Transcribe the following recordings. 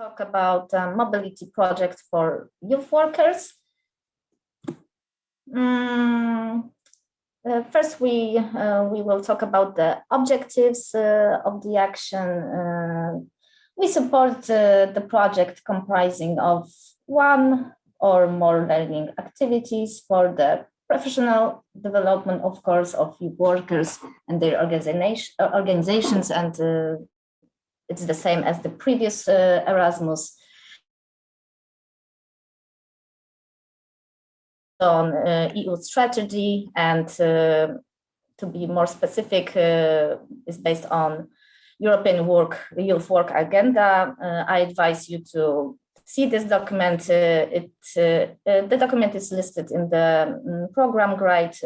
talk about a mobility project for youth workers. Mm, uh, first, we uh, we will talk about the objectives uh, of the action. Uh, we support uh, the project comprising of one or more learning activities for the professional development, of course, of youth workers and their organization, organizations and it's the same as the previous uh, Erasmus. on uh, EU strategy and uh, to be more specific uh, is based on European work, youth work agenda. Uh, I advise you to see this document. Uh, it the document is listed in the um, program guide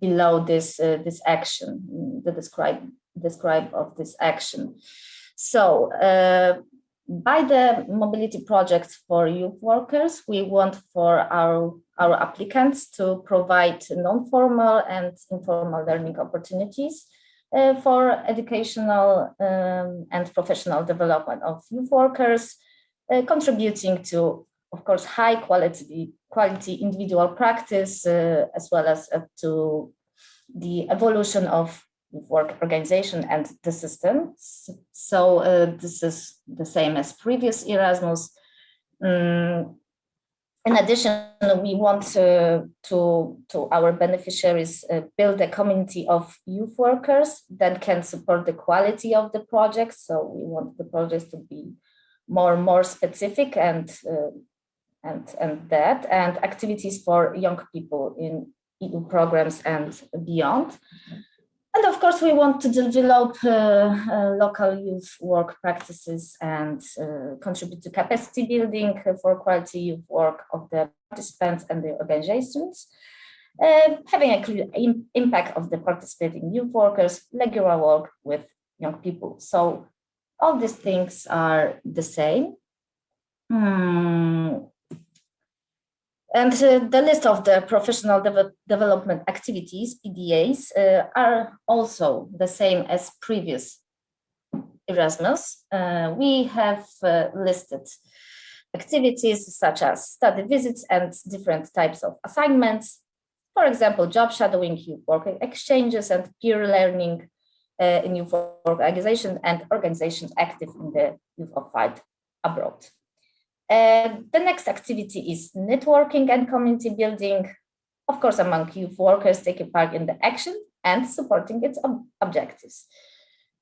below this this action, the describe describe of this action. So uh, by the mobility projects for youth workers, we want for our, our applicants to provide non-formal and informal learning opportunities uh, for educational um, and professional development of youth workers, uh, contributing to, of course, high quality, quality individual practice, uh, as well as uh, to the evolution of work organization and the system. So uh, this is the same as previous Erasmus. Um, in addition, we want to, to, to our beneficiaries uh, build a community of youth workers that can support the quality of the project. So we want the projects to be more more specific and uh, and and that and activities for young people in EU programs and beyond. And of course, we want to develop uh, uh, local youth work practices and uh, contribute to capacity building for quality youth work of the participants and the organizations, uh, having a clear impact of the participating youth workers, regular work with young people. So all these things are the same. Hmm. And uh, the list of the professional de development activities, PDAs, uh, are also the same as previous Erasmus. Uh, we have listed activities such as study visits and different types of assignments. For example, job shadowing, work exchanges and peer learning uh, in youth organizations and organizations active in the youth of fight abroad. Uh, the next activity is networking and community building, of course, among youth workers taking part in the action and supporting its ob objectives.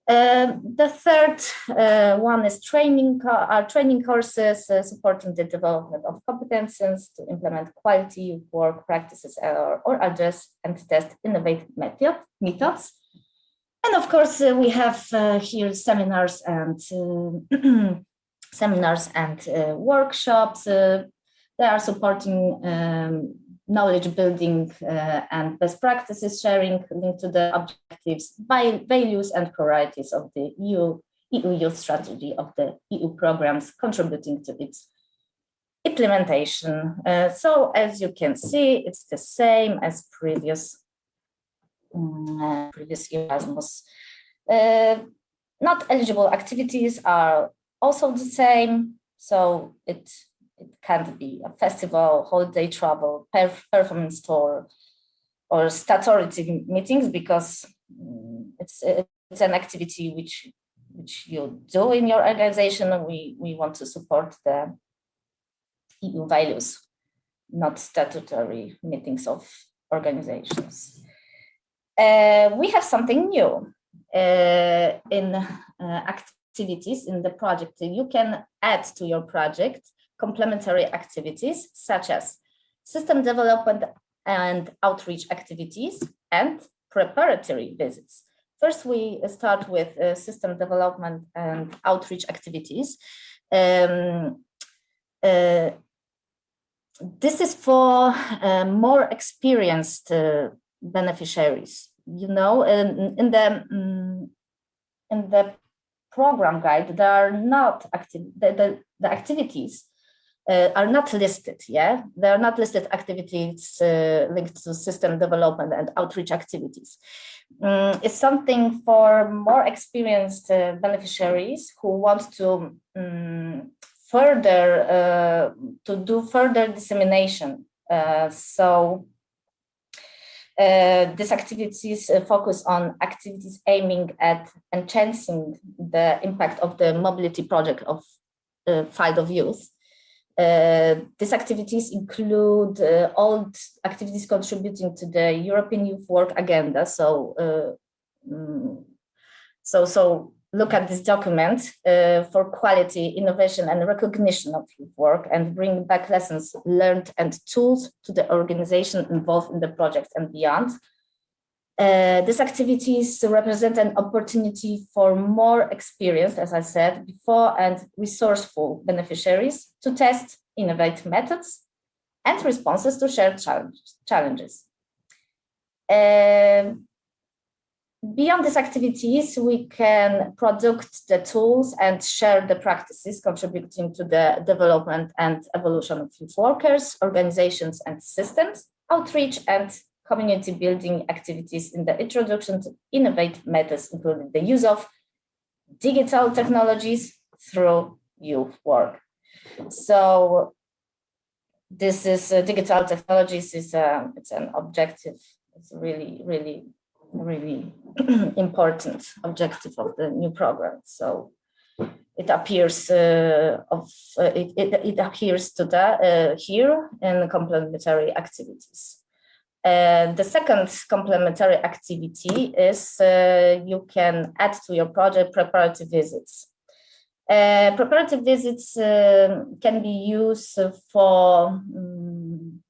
Uh, the third uh, one is training, our training courses uh, supporting the development of competences to implement quality work practices or, or address and test innovative method, methods. And of course, uh, we have uh, here seminars and seminars and uh, workshops. Uh, they are supporting um, knowledge building uh, and best practices sharing linked to the objectives, values and priorities of the EU, EU youth strategy of the EU programs contributing to its implementation. Uh, so as you can see, it's the same as previous, uh, previous Erasmus. Uh, not eligible activities are also the same. So it it can't be a festival, holiday travel, performance tour, or statutory meetings because mm, it's it's an activity which which you do in your organization. We we want to support the EU values, not statutory meetings of organizations. Uh, we have something new uh, in uh, activities in the project. You can add to your project complementary activities such as system development and outreach activities and preparatory visits. First, we start with uh, system development and outreach activities. Um, uh, this is for uh, more experienced uh, beneficiaries. You know, in, in the um, in the program guide, there are not active, the, the, the activities uh, are not listed, yeah? They are not listed activities uh, linked to system development and outreach activities. Um, it's something for more experienced uh, beneficiaries who want to um, further, uh, to do further dissemination. Uh, so uh, these activities focus on activities aiming at enhancing the impact of the mobility project of uh, field of youth. Uh, these activities include uh, all activities contributing to the European Youth Work Agenda. So, uh, mm, so, so look at this document uh, for quality, innovation, and recognition of youth work, and bring back lessons learned and tools to the organization involved in the project and beyond. Uh, these activities represent an opportunity for more experienced, as I said before, and resourceful beneficiaries to test innovative methods and responses to shared challenge, challenges. Uh, beyond these activities, we can product the tools and share the practices contributing to the development and evolution of youth workers, organizations and systems, outreach and community building activities in the introduction to innovative methods, including the use of digital technologies through youth work. So this is uh, digital technologies is uh, it's an objective. It's really, really, really important objective of the new program. So it appears uh, of uh, it, it, it appears to that uh, here in complementary activities. The second complementary activity is uh, you can add to your project preparatory visits. Uh, preparative visits uh, can be used for, um,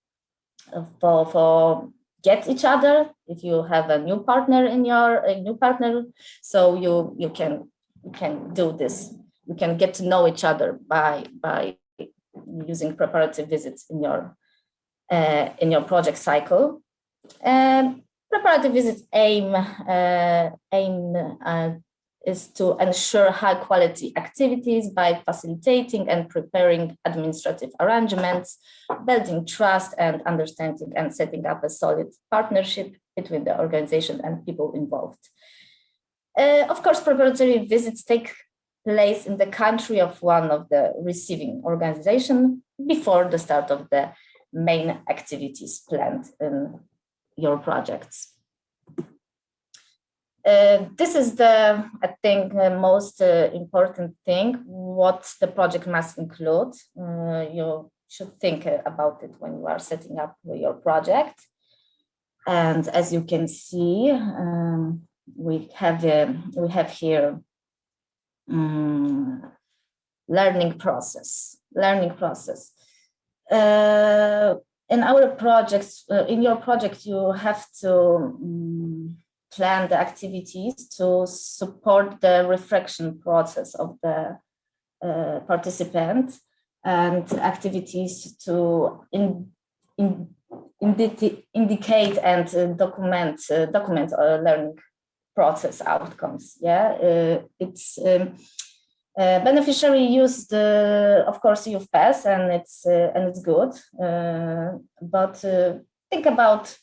for, for get each other if you have a new partner in your a new partner so you you can you can do this. You can get to know each other by by using preparative visits in your uh, in your project cycle. Um, preparative visits aim uh, aim uh, is to ensure high quality activities by facilitating and preparing administrative arrangements, building trust and understanding and setting up a solid partnership between the organization and people involved. Uh, of course, preparatory visits take place in the country of one of the receiving organization before the start of the main activities planned in your projects. Uh, this is the, I think, the most uh, important thing, what the project must include. Uh, you should think about it when you are setting up your project. And as you can see, um, we have uh, we have here um, learning process, learning process. Uh, in our projects, uh, in your project, you have to um, plan the activities to support the reflection process of the uh, participant and activities to in, in, indi indicate and uh, document uh, document learning process outcomes. Yeah, uh, it's um, uh, beneficiary used, uh, of course, YouthPass, and it's uh, and it's good. Uh, but uh, think about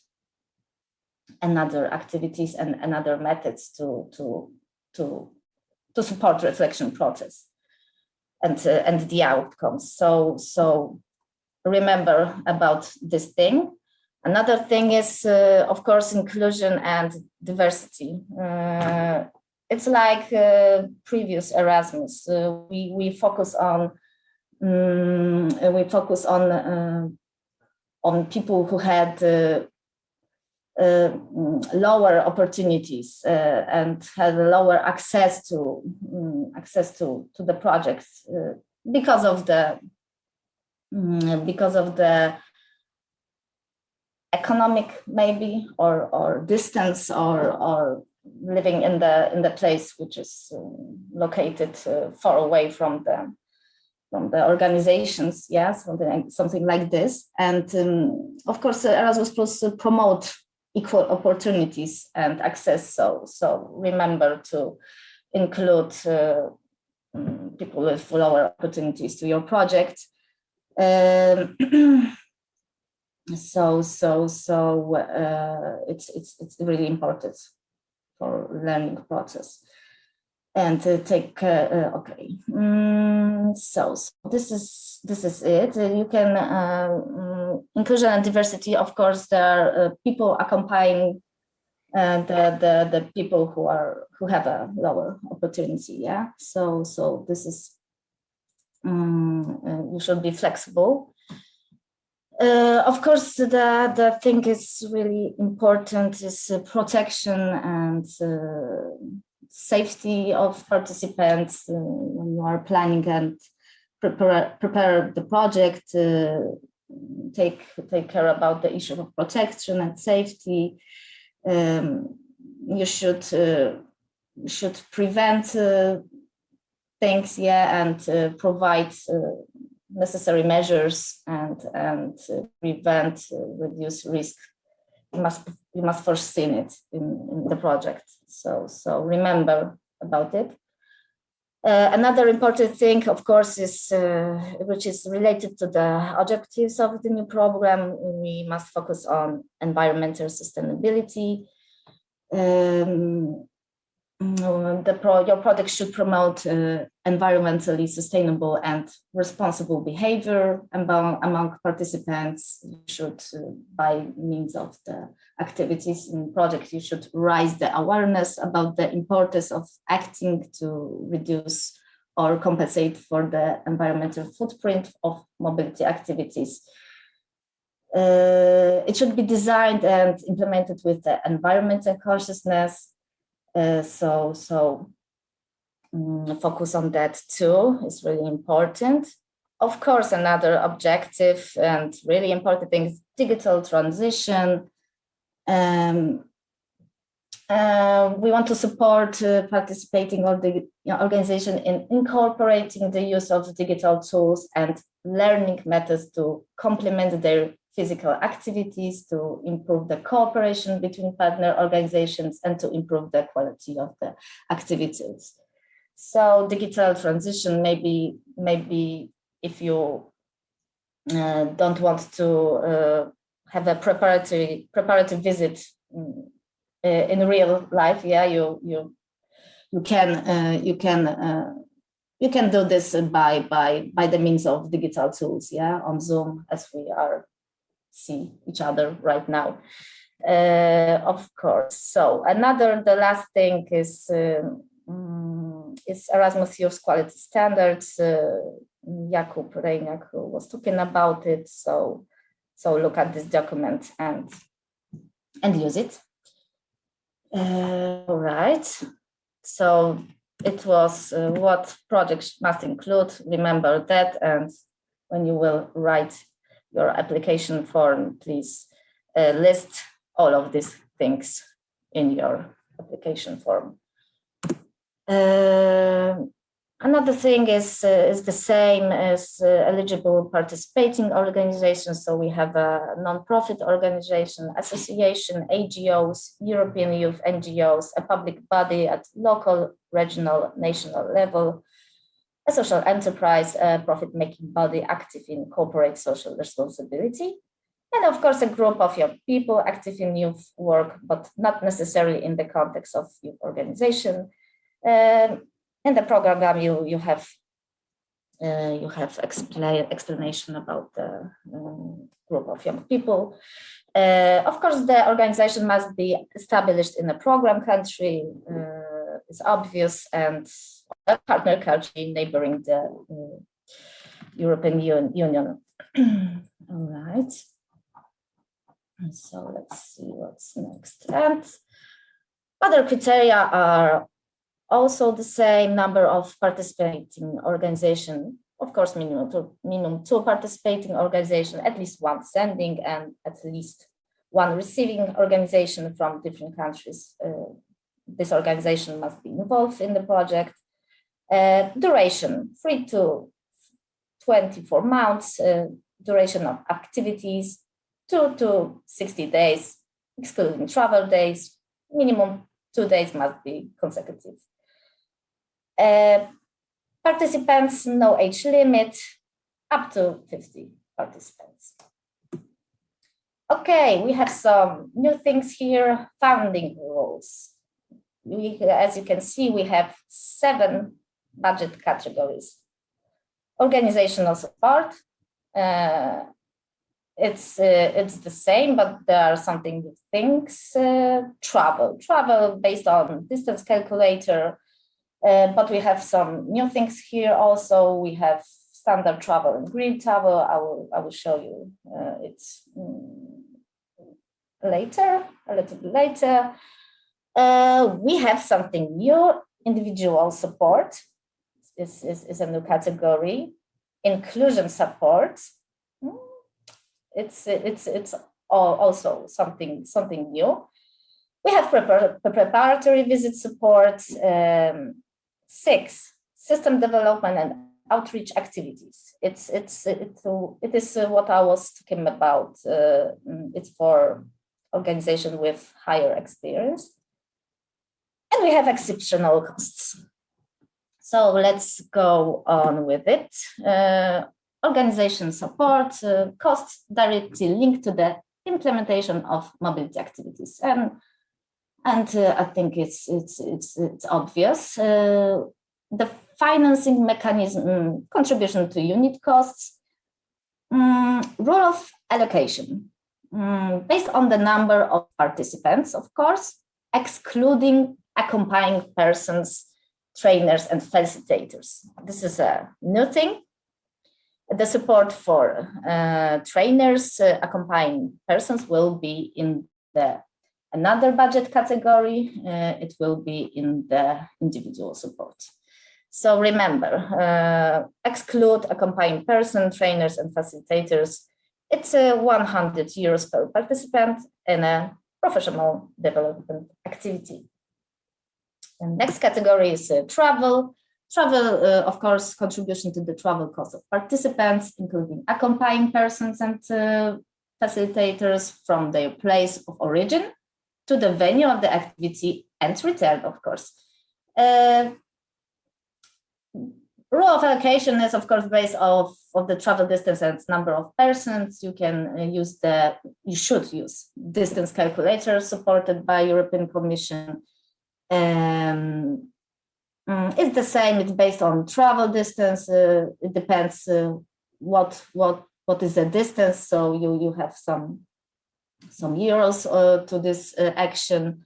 another activities and another methods to to to to support reflection process and uh, and the outcomes. So so remember about this thing. Another thing is, of course, inclusion and diversity it's like uh, previous Erasmus. Uh, we we focus on um, we focus on uh, on people who had uh, uh, lower opportunities uh, and had lower access to um, access to to the projects because of the um, because of the economic maybe or or distance or or living in the in the place which is uh, located uh, far away from the from the organizations yeah something like, something like this. And um, of course uh, erasmus plus promote equal opportunities and access. So so remember to include um, people with lower opportunities to your project. Um, so so so uh, it's it's it's really important for learning process. And to take uh, uh, okay. Mm, so, so, this is this is it. You can um, inclusion and diversity of course there are uh, people accompanying uh, the, the the people who are who have a lower opportunity yeah? So so this is um, you should be flexible. Uh, of course, the, the thing is really important is uh, protection and uh, safety of participants uh, when you are planning and prepare, prepare the project, uh, take, take care about the issue of protection and safety. Um, you should, uh, should prevent things, yeah, and provide necessary measures and and uh, prevent uh, reduce risk. You must you must foresee it in, in the project. So so remember about it uh, another important thing of course is uh, which is related to the objectives of the new program we must focus on environmental sustainability. Um, the pro, your product should promote uh, environmentally sustainable and responsible behavior among, among participants. You should, uh, by means of the activities in project, you should raise the awareness about the importance of acting to reduce or compensate for the environmental footprint of mobility activities. Uh, it should be designed and implemented with the environmental consciousness so so um, focus on that too is really important. Of course, another objective and really important thing is digital transition. Um, uh, we want to support uh, participating or the you know, organization in incorporating the use of digital tools and learning methods to complement their physical activities to improve the cooperation between partner organizations and to improve the quality of the activities. So digital transition, maybe, maybe if you uh, don't want to uh, have a preparatory preparatory visit uh, in real life, yeah, you you you can uh, you can uh, you can do this by by by the means of digital tools, yeah, on Zoom as we are see each other right now. Uh, of course. So another, the last thing is um, is Erasmus Youth Quality Standards. Uh, Jakub who was talking about it. So so look at this document and and use it. Uh, all right. So it was uh, what projects must include. Remember that, and when you will write your application form, please uh, list all of these things in your application form. Uh, another thing is, uh, is the same as uh, eligible participating organizations. So we have a non-profit organization, association, NGOs, European youth NGOs, a public body at local, regional, national level, a social enterprise, a profit-making body active in corporate social responsibility, and of course a group of young people active in youth work, but not necessarily in the context of youth organization. Um, in the program, you you have uh, you have explain, explanation about the um, group of young people. Uh, of course, the organization must be established in a program country. Uh, it's obvious and partner country neighboring the uh, European Union. All right. So let's see what's next. And other criteria are also the same number of participating organization. Of course, minimum two, minimum two participating organization, at least one sending and at least one receiving organization from different countries. Uh, this organization must be involved in the project uh, duration, three to 24 months, uh, duration of activities, two to 60 days, excluding travel days, minimum two days must be consecutive. Uh, participants, no age limit, up to 50 participants. Okay, we have some new things here, founding rules. We, as you can see, we have seven budget categories. Organizational support, uh, it's uh, it's the same, but there are something things. Uh, travel, travel based on distance calculator, uh, but we have some new things here also. We have standard travel and green travel. I will I will show you uh, it's um, later, a little bit later. Uh, we have something new, individual support. This is, is a new category. Inclusion support. Hmm, it's it's it's also something something new. We have prepar preparatory visit support. Um, six system development and outreach activities. It's it's it's it is what I was talking about. Uh, it's for organization with higher experience, and we have exceptional costs. So let's go on with it. Uh, organization support uh, costs directly linked to the implementation of mobility activities. And, and uh, I think it's, it's, it's, it's obvious. Uh, the financing mechanism, contribution to unit costs, um, rule of allocation, um, based on the number of participants, of course, excluding accompanying persons, trainers, and facilitators. This is a new thing the support for uh, trainers, uh, accompanying persons will be in the another budget category. Uh, it will be in the individual support. So remember, uh, exclude accompanying person, trainers, and facilitators. It's a 100 euros per participant in a professional development activity. And next category is uh, travel. Travel, uh, of course, contribution to the travel cost of participants, including accompanying persons and uh, facilitators from their place of origin to the venue of the activity and return, of course. Uh, rule of allocation is, of course, based off of the travel distance and number of persons. You can uh, use the, you should use distance calculator supported by European Commission. Um, Mm, it's the same. It's based on travel distance. Uh, it depends uh, what what what is the distance. So you you have some some euros uh, to this uh, action.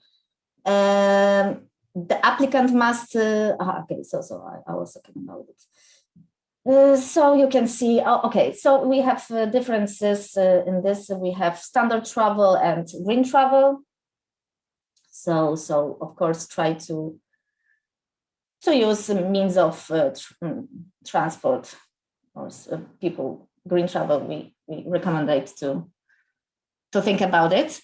Um, the applicant must. Uh, ah, okay, so so I, I, was talking about it. Uh, so you can see. Oh, okay, so we have differences in this. We have standard travel and green travel. So so of course try to to use means of uh, tr mm, transport. Or uh, people green travel we, we recommend it to to think about it.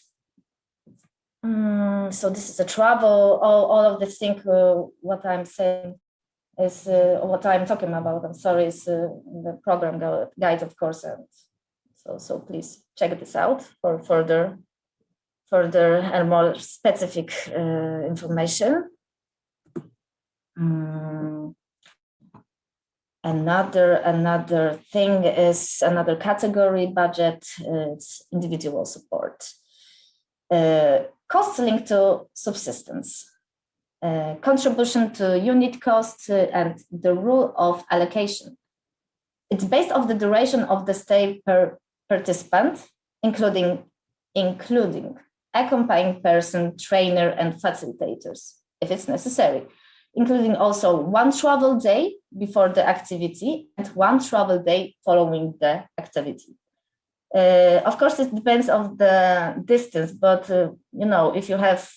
Um, so this is a travel all, all of this thing uh, what i'm saying is uh, what i'm talking about. I'm sorry is uh, the program guide of course and so so please check this out for further further and more specific uh, information um, another another thing is another category budget. It's individual support. Uh, costs linked to subsistence. Uh, contribution to unit costs and the rule of allocation. It's based on the duration of the stay per participant, including including accompanying person, trainer, and facilitators, if it's necessary including also one travel day before the activity and one travel day following the activity. Uh, of course, it depends on the distance, but uh, you know, if you have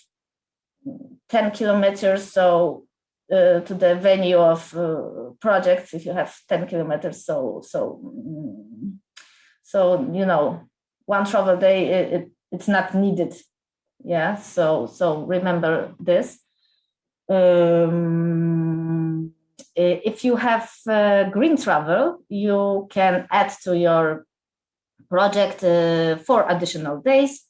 10 kilometers, so uh, to the venue of uh, projects, if you have 10 kilometers, so so mm, so you know, one travel day it, it, it's not needed. Yeah, so so remember this. Um, if you have uh, green travel, you can add to your project uh, four additional days,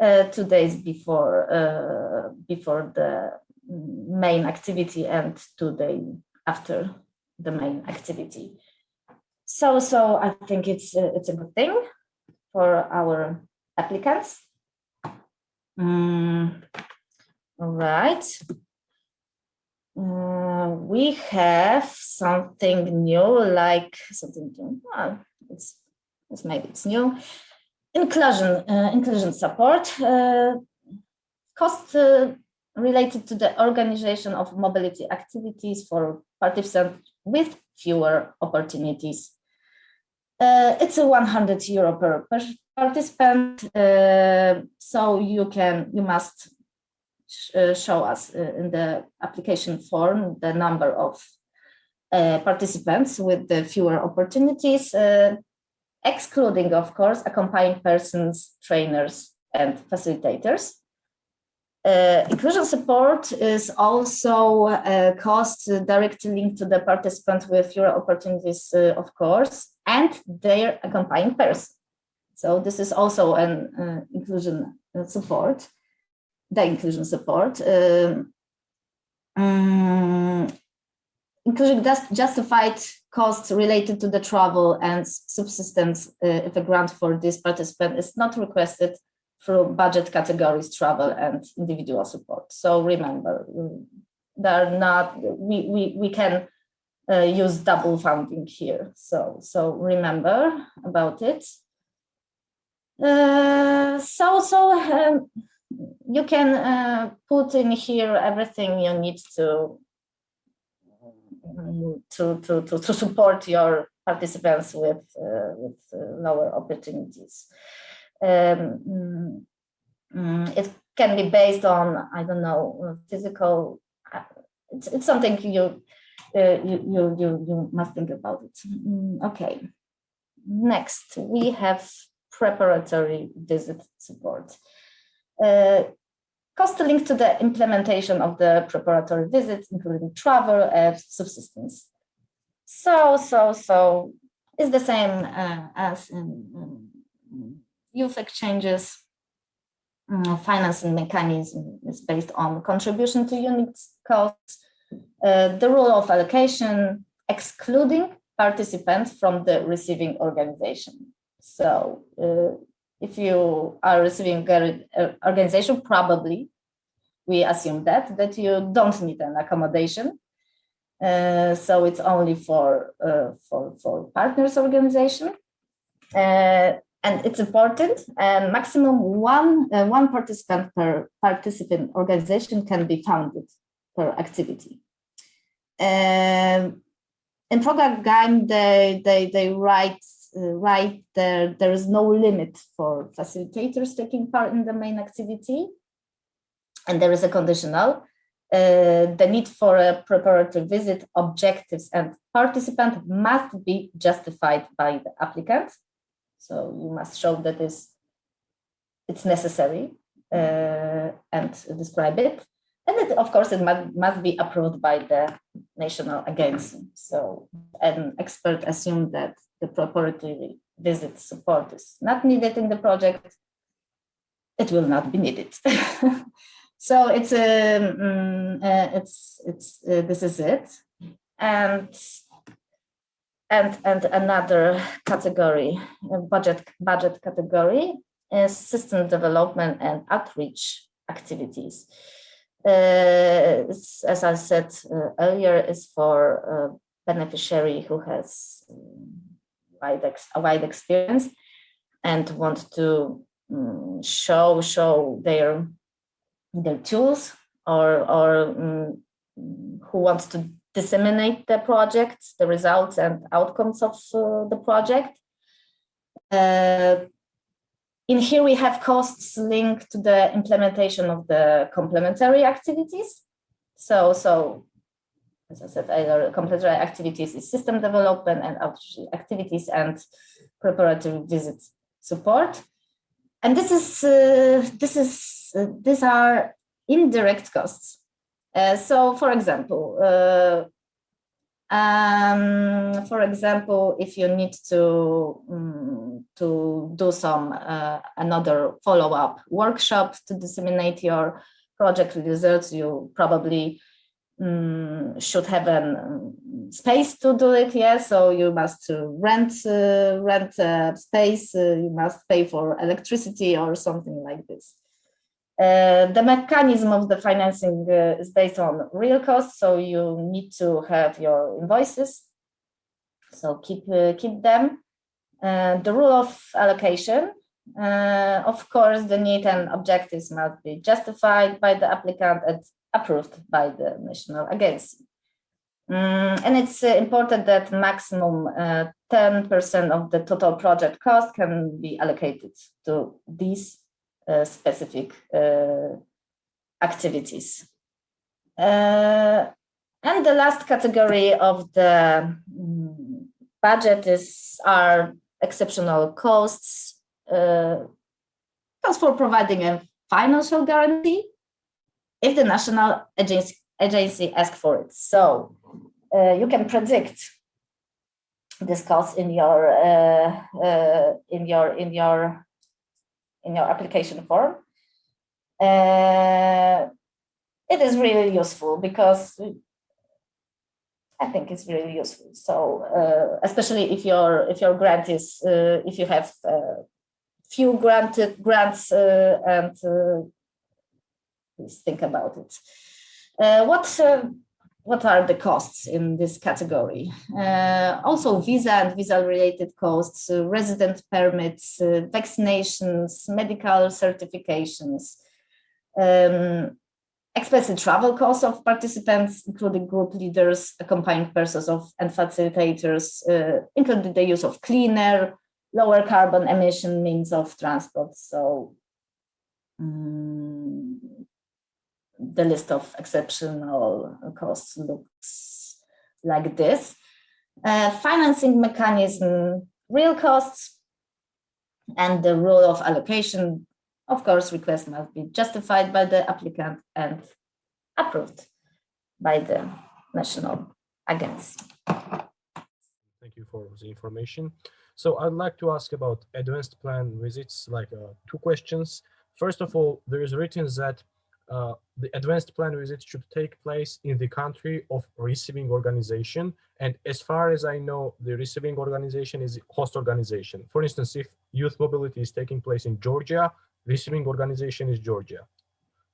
uh, two days before uh, before the main activity and two days after the main activity. so, so I think it's uh, it's a good thing for our applicants. Mm, all right. Uh, we have something new, like something new. Well, it's, it's maybe it's new. Inclusion, uh, inclusion support. Uh, cost uh, related to the organization of mobility activities for participants with fewer opportunities. Uh, it's a 100 euro per, per participant, uh, so you can you must sh uh, show us uh, in the application form the number of uh, participants with the fewer opportunities, uh, excluding, of course, accompanying persons, trainers, and facilitators. Uh, inclusion support is also a cost directly linked to the participant with fewer opportunities, uh, of course, and their accompanying person. So this is also an uh, inclusion support, the inclusion support. Um, um, including justified costs related to the travel and subsistence uh, if a grant for this participant is not requested through budget categories, travel and individual support. So remember, they're not, we, we, we can uh, use double funding here. So, so remember about it. Uh, so, so um, you can uh, put in here everything you need to, to, to, to, to support your participants with, uh, with uh, lower opportunities um, mm, it can be based on, I don't know, physical, uh, it's, it's something you, uh, you, you, you, you must think about it. Mm, okay, next we have preparatory visit support. Uh, cost linked to the implementation of the preparatory visits, including travel and subsistence. So, so, so it's the same uh, as in, in youth exchanges uh, financing mechanism is based on contribution to unit costs, uh, the rule of allocation, excluding participants from the receiving organization. So uh, if you are receiving organization, probably we assume that, that you don't need an accommodation. Uh, so it's only for, uh, for, for partners organization. Uh, and it's important and maximum one one participant per participant organization can be founded per activity um, in program guide they they they write uh, write there there is no limit for facilitators taking part in the main activity and there is a conditional uh, the need for a preparatory visit objectives and participant must be justified by the applicant so you must show that is it's necessary uh, and describe it. And it, of course, it must, must be approved by the national agency. So an expert assumed that the preparatory visit support is not needed in the project. It will not be needed. so it's a um, uh, it's it's uh, this is it, and and and another category budget budget category is system development and outreach activities uh, as i said uh, earlier is for a beneficiary who has um, wide a wide experience and want to um, show show their their tools or or um, who wants to disseminate the project, the results and outcomes of uh, the project. Uh, in here, we have costs linked to the implementation of the complementary activities. So, so as I said, either complementary activities is system development and activities and preparatory visit support. And this is, uh, this is, uh, these are indirect costs. Uh, so, for example, uh, um, for example, if you need to um, to do some uh, another follow-up workshop to disseminate your project results, you probably um, should have a um, space to do it. Yeah, so you must rent uh, rent uh, space. You must pay for electricity or something like this. Uh, the mechanism of the financing uh, is based on real costs, so you need to have your invoices. So keep keep them. the rule of allocation uh, of course, the need and objectives must be justified by the applicant and approved by the national agency. Mm, and it's uh, important that maximum 10% uh, of the total project cost can be allocated to these uh, specific uh, activities. Uh, and the last category of the um, budget is are exceptional costs uh, for providing a financial guarantee if the national agency, agency asks for it. So uh, you can predict this cost in your uh, uh, in your in your in your application form. Uh, it is really useful because I think it's really useful. So uh, especially if your if your grant is uh, if you have uh, few granted grants uh, and uh, please think about it. What what are the costs in this category? Uh, also visa and visa related costs, uh, resident permits, uh, vaccinations, medical certifications, um, expensive travel costs of participants, including group leaders, accompanying persons of and facilitators, including the use of cleaner, lower carbon emission means of transport. So um, the list of exceptional costs looks like this. Uh, financing mechanism, real costs, and the rule of allocation. Of course, requests must be justified by the applicant and approved by the national agency. Thank you for the information. So I'd like to ask about advanced plan visits, like uh, two questions. First of all, there is written that uh, the advanced plan visit should take place in the country of receiving organization. And as far as I know, the receiving organization is host organization. For instance, if youth mobility is taking place in Georgia, receiving organization is Georgia.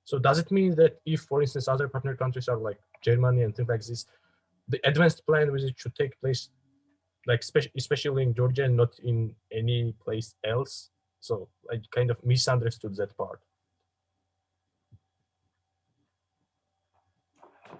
So does it mean that if, for instance, other partner countries are like Germany and things like this, the advanced plan visit should take place like especially in Georgia and not in any place else. So I kind of misunderstood that part.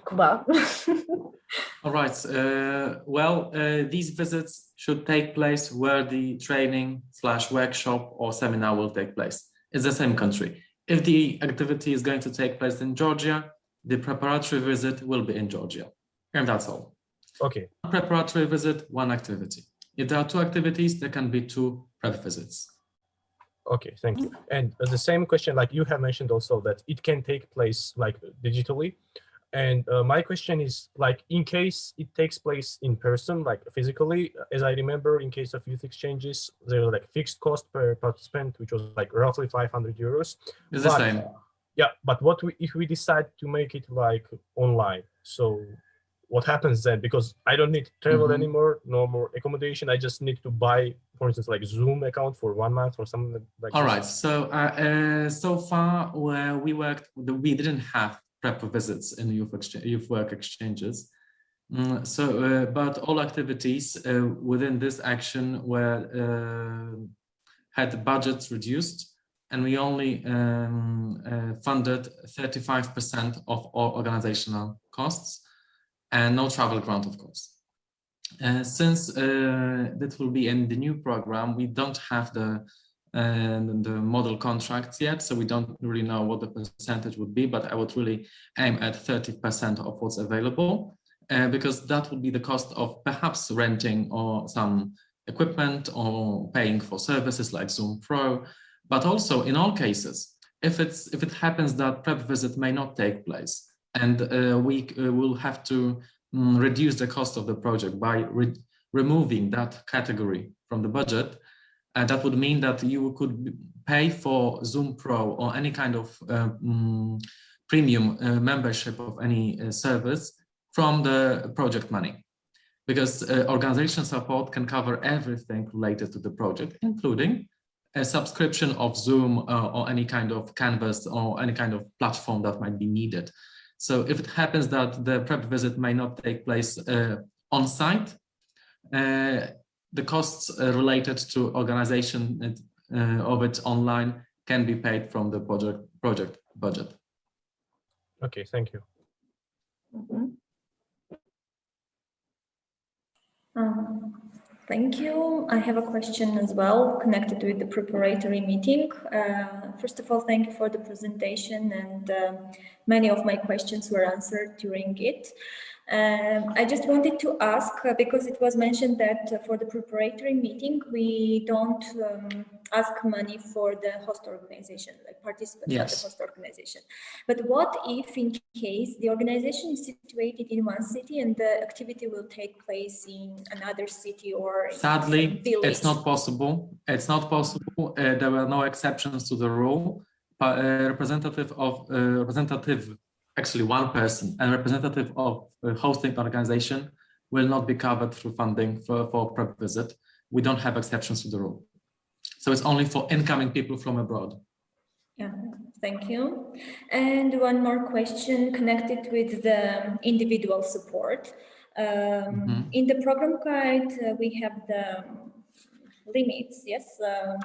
Kuba. All right. Uh, well, uh, these visits should take place where the training slash workshop or seminar will take place. It's the same country. If the activity is going to take place in Georgia, the preparatory visit will be in Georgia. And that's all. Okay. One Preparatory visit, one activity. If there are two activities, there can be two prep visits. Okay, thank you. And the same question, like you have mentioned also that it can take place like digitally. And uh, my question is like, in case it takes place in person, like physically, as I remember, in case of youth exchanges, there was like fixed cost per participant, which was like roughly 500 euros. It's but, the same. Yeah, but what we, if we decide to make it like online? So what happens then because i don't need to travel mm -hmm. anymore no more accommodation i just need to buy for instance like zoom account for one month or something like that all right so uh, uh, so far where we worked we didn't have prep visits in youth exchange youth work exchanges mm, so uh, but all activities uh, within this action were uh, had budgets reduced and we only um, uh, funded 35 percent of all organizational costs and no travel grant, of course. Uh, since uh, that will be in the new program, we don't have the uh, the model contracts yet, so we don't really know what the percentage would be, but I would really aim at 30% of what's available, uh, because that would be the cost of perhaps renting or some equipment or paying for services like Zoom Pro, but also in all cases, if it's if it happens that prep visit may not take place, and uh, we uh, will have to um, reduce the cost of the project by re removing that category from the budget. And that would mean that you could pay for Zoom Pro or any kind of um, premium uh, membership of any uh, service from the project money. Because uh, organization support can cover everything related to the project, including a subscription of Zoom uh, or any kind of Canvas or any kind of platform that might be needed. So if it happens that the prep visit may not take place uh, on site, uh, the costs uh, related to organization uh, of it online can be paid from the project project budget. Okay, thank you. Mhm. Um, Thank you. I have a question as well connected with the preparatory meeting. Uh, First of all, thank you for the presentation and um, many of my questions were answered during it. Um, I just wanted to ask, uh, because it was mentioned that uh, for the preparatory meeting, we don't um, ask money for the host organization, like participants of the host organization. But what if in case the organization is situated in one city and the activity will take place in another city or Sadly, it's not possible. It's not possible. Uh, there were no exceptions to the rule. But uh, representative of uh, representative, actually one person, and representative of a hosting organization will not be covered through funding for for prep visit. We don't have exceptions to the rule. So it's only for incoming people from abroad. Yeah, thank you. And one more question connected with the individual support. Um, Mhm. In the program guide, uh, we have the limits, yes, um,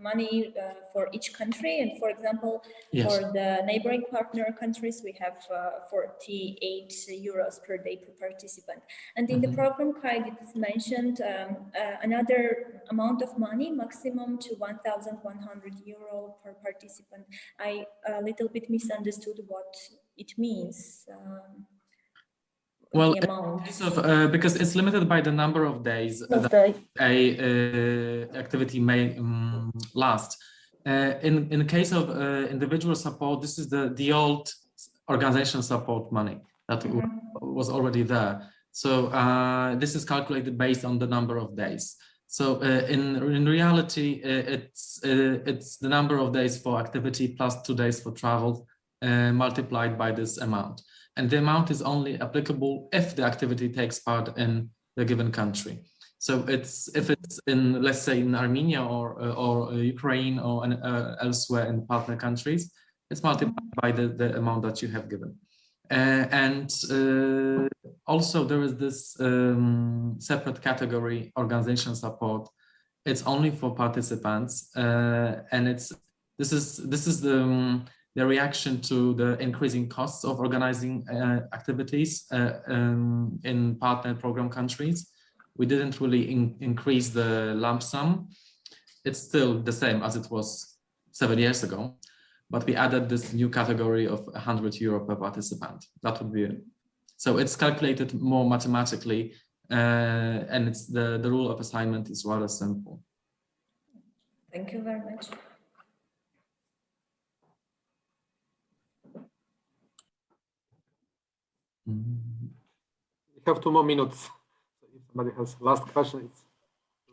money uh, for each country. And for example, Yes. for the neighboring partner countries, we have uh, 48 euros per day per participant. And in the Mhm. program guide, it is mentioned um, uh, another amount of money, maximum to 1,100 euro per participant. I a little bit misunderstood what it means. um, Well, the amount. Case of, uh, because it's limited by the number of days Of that the a uh, activity may um, last. Uh, in in the case of uh, individual support, this is the the old organization support money that w- Mhm. was already there. So uh, this is calculated based on the number of days. So uh, in in reality, it's uh, it's the number of days for activity plus two days for travel uh, multiplied by this amount. And the amount is only applicable if the activity takes part in the given country. So it's if it's in let's say in Armenia or uh, or uh, Ukraine or uh, elsewhere in partner countries, it's multiplied by the, the amount that you have given. Uh, and uh, also there is this um, separate category organization support. It's only for participants, uh, and it's this is this is the um, the reaction to the increasing costs of organizing uh, activities uh, um, in partner program countries. We didn't really in- increase the lump sum. It's still the same as it was seven years ago, but we added this new category of 100 euro per participant. That would be. So it's calculated more mathematically, uh, and it's the, the rule of assignment is rather simple. Thank you very much. We have two more minutes. So If somebody has last question, it's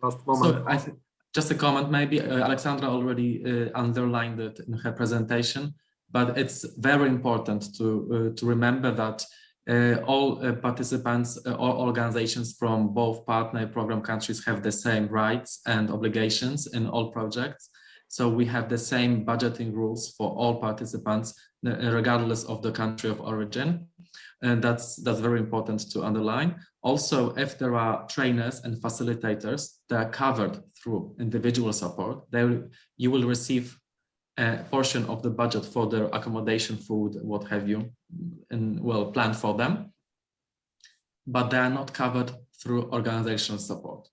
last So moment. I think just a comment, maybe uh, Alexandra already uh, underlined it in her presentation, but it's very important to uh, to remember that uh, all uh, participants, uh, all organizations from both partner program countries have the same rights and obligations in all projects. So we have the same budgeting rules for all participants, uh, regardless of the country of origin. And that's that's very important to underline. Also, if there are trainers and facilitators that are covered through individual support, they will, you will receive a portion of the budget for their accommodation, food, what have you, and well planned for them. But they are not covered through organizational support.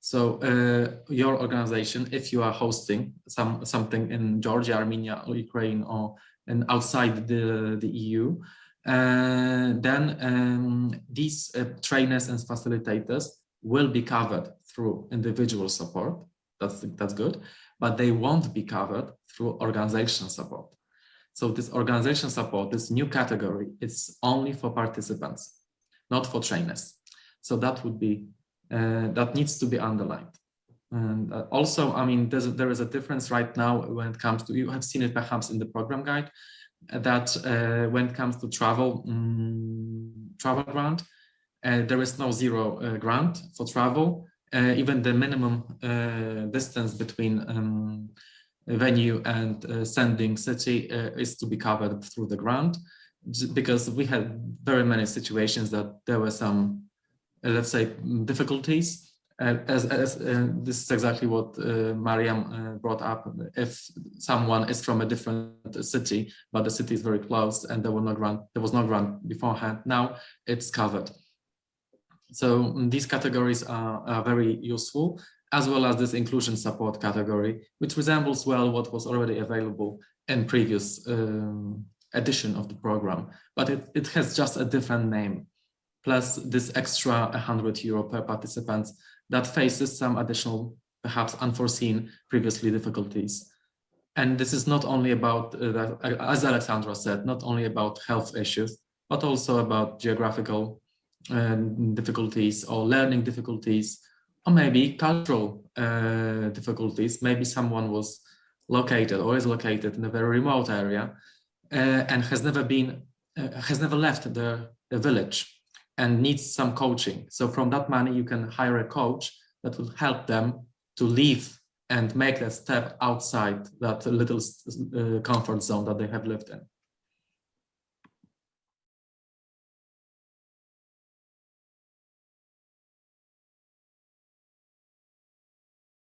So uh, your organization, if you are hosting some something in Georgia, Armenia, or Ukraine, or and outside the, the EU, then um, these uh, trainers and facilitators will be covered through individual support. That's that's good, but they won't be covered through organization support. So this organization support, this new category, it's only for participants, not for trainers. So that would be uh, that needs to be underlined. And uh, also, I mean, there is a difference right now when it comes to you have seen it perhaps in the program guide that uh, when it comes to travel, mm, travel grant, uh, there is no zero uh, grant for travel. Uh, even the minimum uh, distance between um, venue and uh, sending city is to be covered through the grant because we had very many situations that there were some, let's say, difficulties. Uh, as as uh, this is exactly what uh, Mariam brought up. If someone is from a different city, but the city is very close and there no grant, there was no grant beforehand. Now it's covered. So mm, these categories are, are very useful, as well as this inclusion support category, which resembles well what was already available in previous um, edition of the program, but it, it has just a different name, plus this extra 100 euro per participant that faces some additional, perhaps unforeseen previously difficulties. And this is not only about, uh, the- as Alexandra said, not only about health issues, but also about geographical um, difficulties or learning difficulties, or maybe cultural uh, difficulties. Maybe someone was located or is located in a very remote area uh, and has never been, uh, has never left the, the village and needs some coaching. So from that money, you can hire a coach that will help them to leave and make that step outside that little uh, comfort zone that they have lived in.